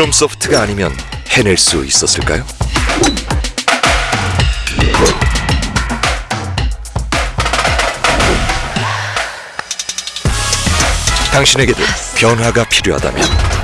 프롬 소프트가 아니면 해낼 수 있었을까요? 당신에게도 변화가 필요하다면